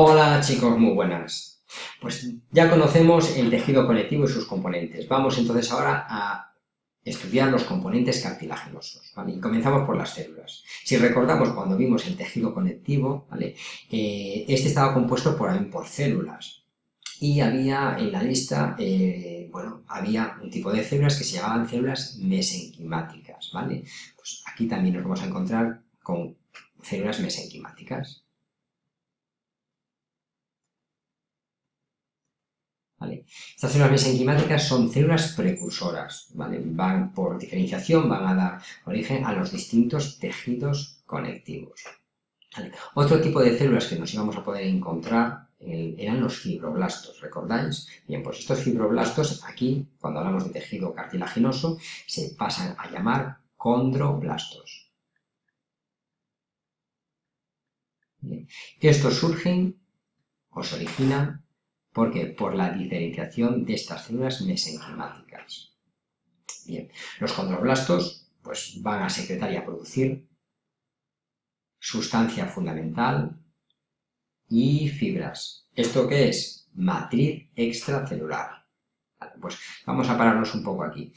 Hola chicos, muy buenas. Pues ya conocemos el tejido conectivo y sus componentes. Vamos entonces ahora a estudiar los componentes cartilaginosos, Y comenzamos por las células. Si recordamos cuando vimos el tejido conectivo, ¿vale? Eh, este estaba compuesto por, por células y había en la lista, eh, bueno, había un tipo de células que se llamaban células mesenquimáticas, ¿vale? Pues aquí también nos vamos a encontrar con células mesenquimáticas. Estas células mesenquimáticas son células precursoras, van por diferenciación, van a dar origen a los distintos tejidos conectivos. Otro tipo de células que nos íbamos a poder encontrar eran los fibroblastos, ¿recordáis? Bien, pues estos fibroblastos aquí, cuando hablamos de tejido cartilaginoso, se pasan a llamar condroblastos. Estos surgen o se originan ¿Por qué? Por la diferenciación de estas células mesenquimáticas. Bien, los condroblastos pues, van a secretar y a producir sustancia fundamental y fibras. ¿Esto qué es? Matriz extracelular. pues vamos a pararnos un poco aquí.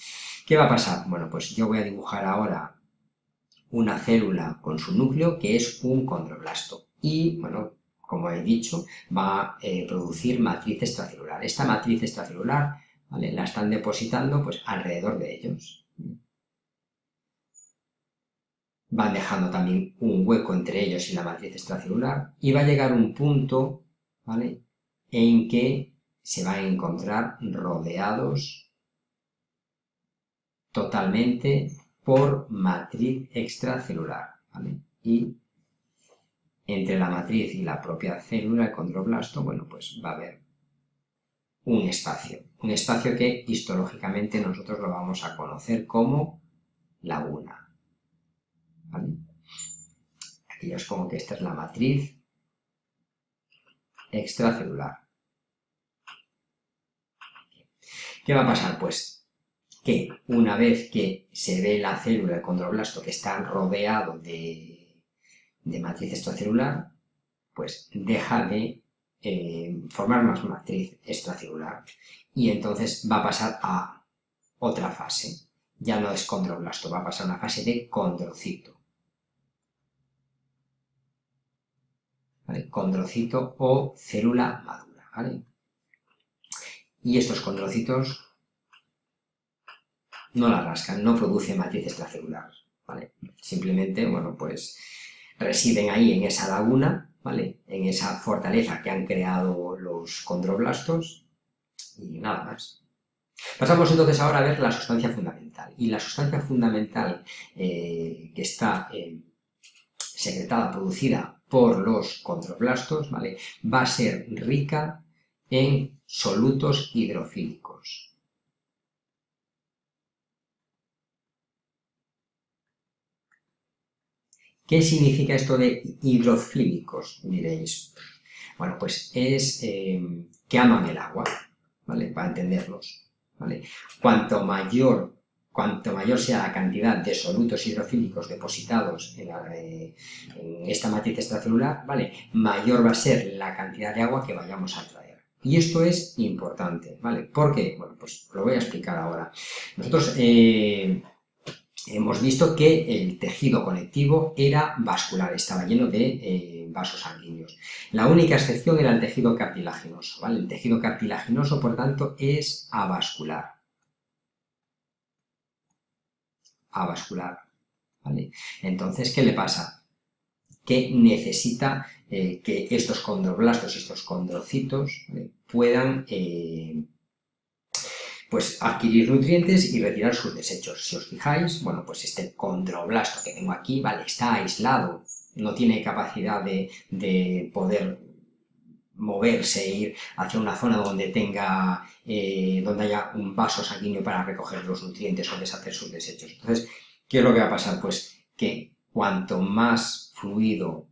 ¿Qué va a pasar? Bueno, pues yo voy a dibujar ahora una célula con su núcleo que es un condroblasto. Y, bueno, como he dicho, va a eh, producir matriz extracelular. Esta matriz extracelular la están depositando pues, alrededor de ellos. Van dejando también un hueco entre ellos y la matriz extracelular y va a llegar un punto en que se van a encontrar rodeados totalmente por matriz extracelular. Y entre la matriz y la propia célula, el condroblasto, bueno, pues va a haber un espacio. Un espacio que histológicamente nosotros lo vamos a conocer como laguna. Aquí os pongo que esta es la matriz extracelular. ¿Qué va a pasar? Pues que una vez que se ve la célula, el condroblasto, que está rodeado de de matriz extracelular, pues deja de eh, formar más matriz extracelular y entonces va a pasar a otra fase. Ya no es condroblasto, va a pasar a una fase de condrocito. Condrocito o célula madura. Y estos condrocitos no la rascan, no producen matriz extracelular. Simplemente, bueno, pues residen ahí en esa laguna, ¿vale? En esa fortaleza que han creado los condroblastos y nada más. Pasamos entonces ahora a ver la sustancia fundamental. Y la sustancia fundamental eh, que está eh, secretada, producida por los condroblastos, ¿vale? va a ser rica en solutos hidrofílicos. ¿Qué significa esto de hidrofílicos? Diréis. Bueno, pues es em, que aman el agua, ¿vale? Para entenderlos, ¿vale? Cuanto mayor, cuanto mayor sea la cantidad de solutos hidrofílicos depositados en, eh, en esta matriz extracelular, ¿vale? Mayor va a ser la cantidad de agua que vayamos a traer. Y esto es importante, ¿vale? ¿Por qué? Bueno, pues lo voy a explicar ahora. Nosotros eh, hemos visto que el tejido conectivo era vascular, estaba lleno de eh, vasos sanguíneos. La única excepción era el tejido cartilaginoso. El tejido cartilaginoso, por tanto, es avascular. Avascular. Entonces, ¿qué le pasa? Que necesita eh, que estos condroblastos, estos condrocitos, puedan eh, pues adquirir nutrientes y retirar sus desechos. Si os fijáis, bueno, pues este condroblasto que tengo aquí, vale, está aislado, no tiene capacidad de, poder moverse e ir hacia una zona donde tenga, eh, donde haya un vaso sanguíneo para recoger los nutrientes o deshacer sus desechos. Entonces, ¿qué es lo que va a pasar? Pues que cuanto más fluido,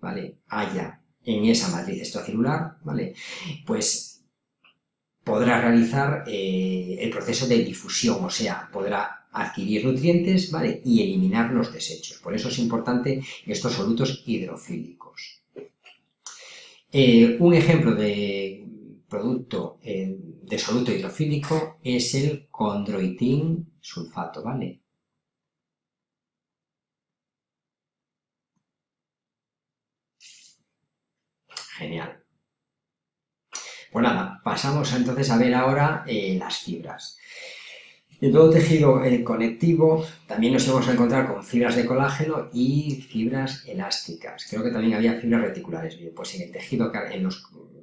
¿vale?, haya en esa matriz extracelular, ¿vale?, pues podrá realizar eh, el proceso de difusión, o sea, podrá adquirir nutrientes ¿vale? y eliminar los desechos. Por eso es importante estos solutos hidrofílicos. Eh, un ejemplo de producto eh, de soluto hidrofílico es el condroitín sulfato, ¿vale? Genial. Pues nada, pasamos entonces a ver ahora eh, las fibras. En todo tejido eh, conectivo también nos vamos a encontrar con fibras de colágeno y fibras elásticas. Creo que también había fibras reticulares. Bien, pues en el tejido, en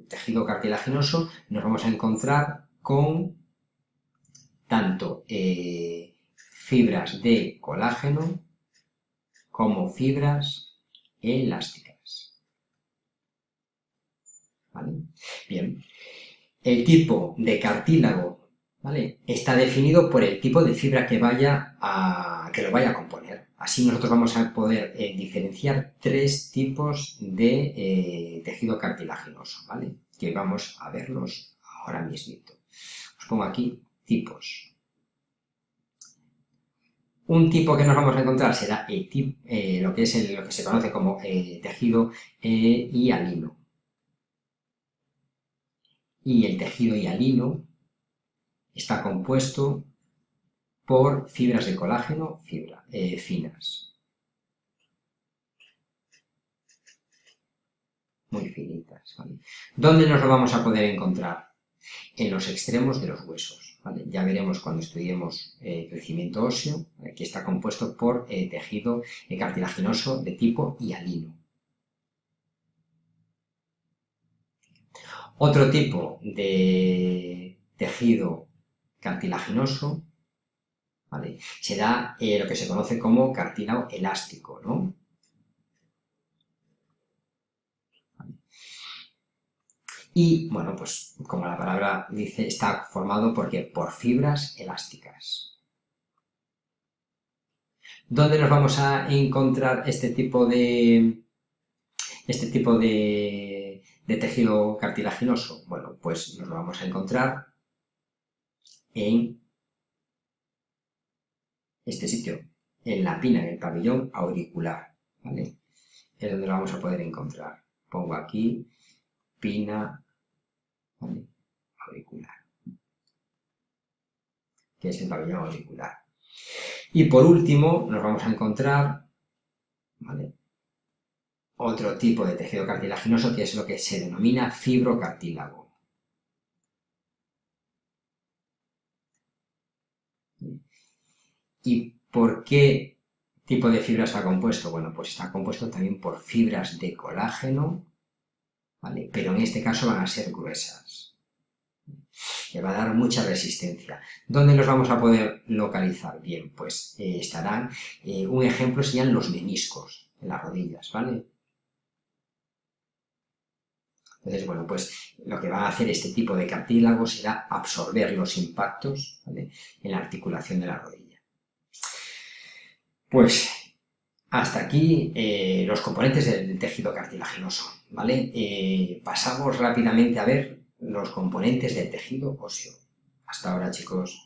tejido cartilaginoso nos vamos a encontrar con tanto eh, fibras de colágeno como fibras elásticas. ¿Vale? Bien, el tipo de cartílago Está definido por el tipo de fibra que, vaya que lo vaya a componer. Así nosotros vamos a poder eh, diferenciar tres tipos de eh, tejido cartilaginoso, ¿vale? Que vamos a verlos ahora mismo. Os pongo aquí tipos. Un tipo que nos vamos a encontrar será el eh, lo que es lo que se conoce como tejido hialino. Y el tejido hialino Está compuesto por fibras de colágeno eh, finas. Muy finitas. ¿Dónde nos lo vamos a poder encontrar? En los extremos de los huesos. Ya veremos cuando estudiemos eh, crecimiento óseo, que está compuesto por eh, tejido cartilaginoso de tipo hialino. Otro tipo de tejido cartilaginoso, ¿vale? Será eh, lo que se conoce como cartílago elástico, ¿no? Y, bueno, pues como la palabra dice, está formado porque por fibras elásticas. ¿Dónde nos vamos a encontrar este tipo de, este tipo de, de tejido cartilaginoso? Bueno, pues nos lo vamos a encontrar en este sitio, en la pina, en el pabellón auricular, ¿vale? Es donde lo vamos a poder encontrar. Pongo aquí pina auricular, que es el pabellón auricular. Y por último nos vamos a encontrar otro tipo de tejido cartilaginoso que es lo que se denomina fibrocartílago. ¿Y por qué tipo de fibra está compuesto? Bueno, pues está compuesto también por fibras de colágeno, ¿vale? Pero en este caso van a ser gruesas. Le va a dar mucha resistencia. ¿Dónde los vamos a poder localizar? Bien, pues eh, estarán, eh, un ejemplo serían los meniscos, en las rodillas, ¿vale? Entonces, bueno, pues lo que va a hacer este tipo de cartílago será absorber los impactos en la articulación de la rodilla. Pues hasta aquí eh, los componentes del tejido cartilaginoso, ¿vale? Eh, pasamos rápidamente a ver los componentes del tejido óseo. Hasta ahora, chicos.